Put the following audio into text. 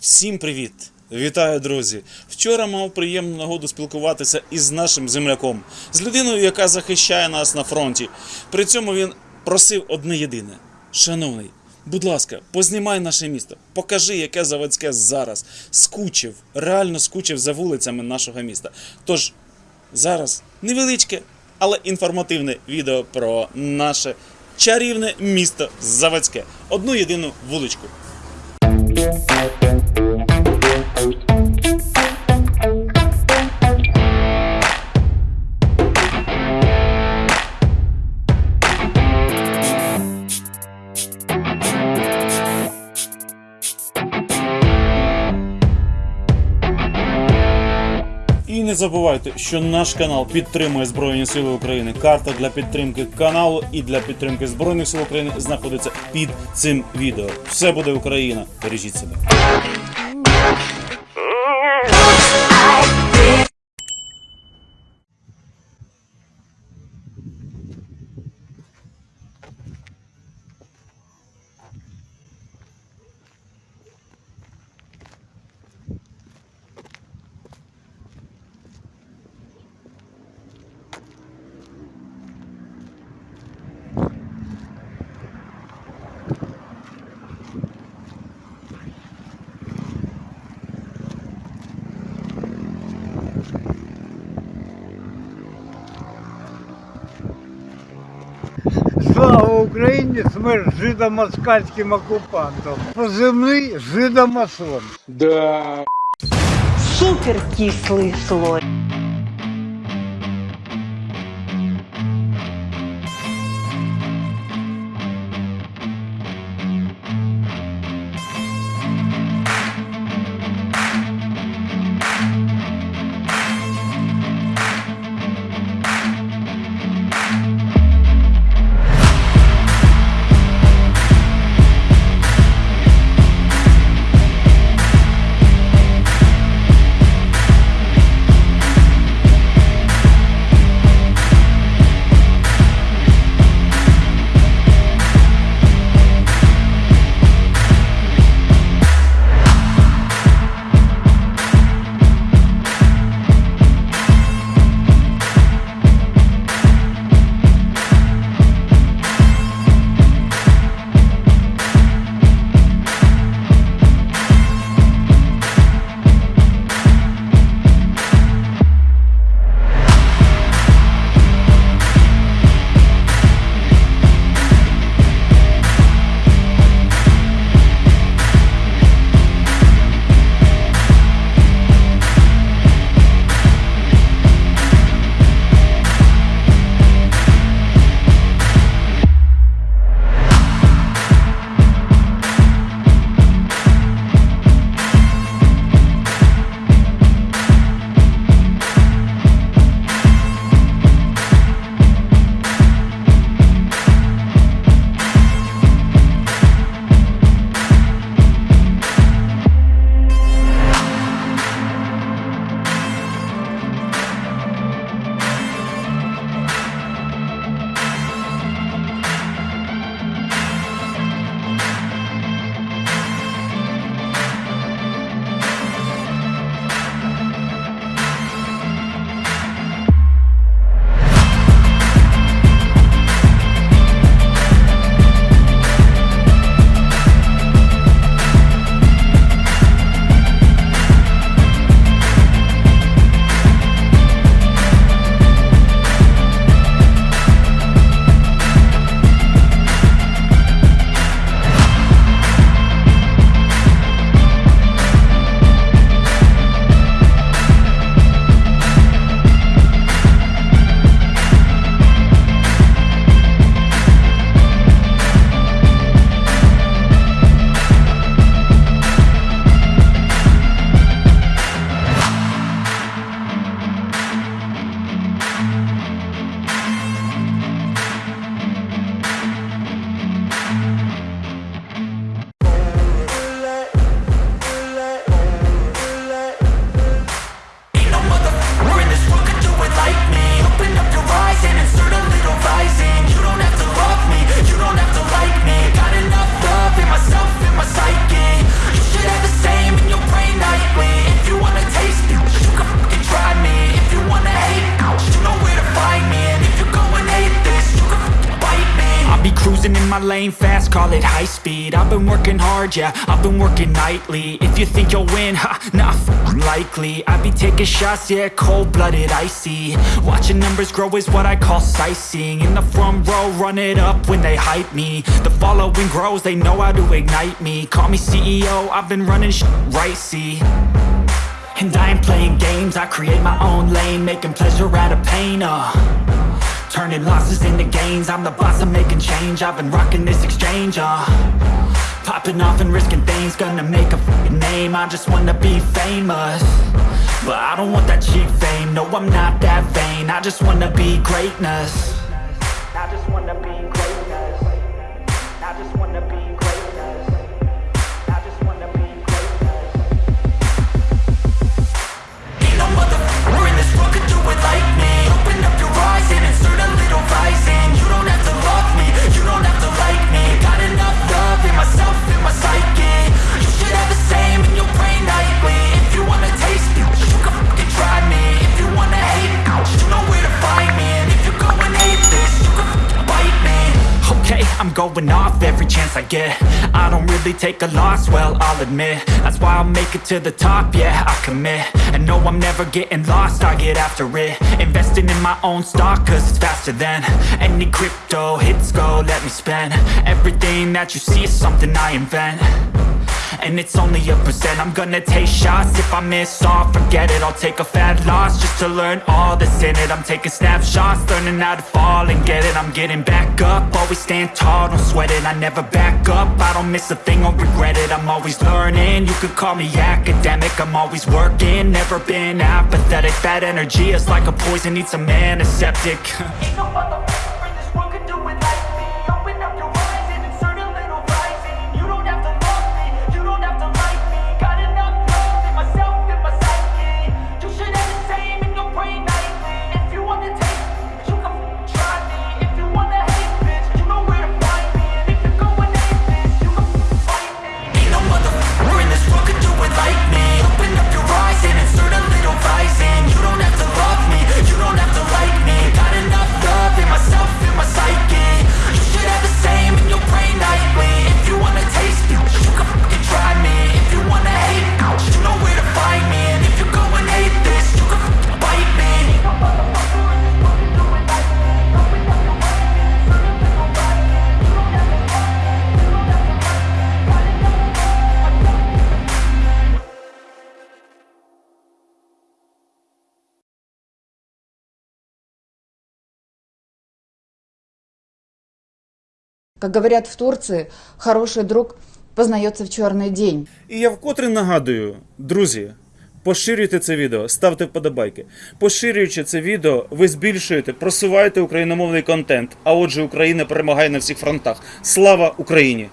Всім привіт! Вітаю, друзі! Вчора мав приємну нагоду спілкуватися із нашим земляком, з людиною, яка захищає нас на фронті. При цьому він просив одне єдине: Шановний, будь ласка, познімай наше місто, покажи, яке заводське зараз. Скучив, реально скучив за вулицями нашого міста. Тож зараз невеличке, але інформативне відео про наше чарівне місто Заводське. Одну єдину вуличку. І не забувайте, що наш канал підтримує Збройні Сили України. Карта для підтримки каналу і для підтримки Збройних сил України знаходиться під цим відео. Все буде Україна. Бережіть себе. Слава Україні! Смерть жидомоскальським окупантам. Позивний жидомасон. Да. супер кислый слой. My lane fast, call it high speed. I've been working hard, yeah, I've been working nightly. If you think you'll win, ha, f***ing likely. I be taking shots, yeah, cold-blooded, icy. Watching numbers grow is what I call sightseeing. In the front row, run it up when they hype me. The following grows, they know how to ignite me. Call me CEO, I've been running sh right, see? And I ain't playing games, I create my own lane Making pleasure out of pain, uh Turning losses into gains. I'm the boss, I'm making change. I've been rocking this exchange, uh. Popping off and risking things Gonna make a name. I just wanna be famous. But I don't want that cheap fame. No, I'm not that vain. I just wanna be greatness off every chance I get. I don't really take a loss, well, I'll admit. That's why I'll make it to the top, yeah, I commit. And no, I'm never getting lost, I get after it. Investing in my own stock, cause it's faster than Any crypto hits go, let me spend. Everything that you see is something I invent and it's only a percent. I'm gonna take shots. If I miss all Forget it, I'll take a fat loss Just to learn all that's in it. I'm taking snapshots, learning how to fall and get it. I'm getting back up, always stand tall Don't sweat it, I never back up. I don't miss a thing or regret it. I'm always learning, you could call me academic. I'm always working, never been apathetic. That energy is like a poison, needs some antiseptic. Ain't no Как говорят в Турции, хороший друг познается в черный день. І я вкотре нагадую, друзі, поширюйте це відео, ставте вподобайки. Поширюючи це відео, ви збільшуєте, просуваєте україномовний контент. А отже, Україна перемагає на всіх фронтах. Слава Україні!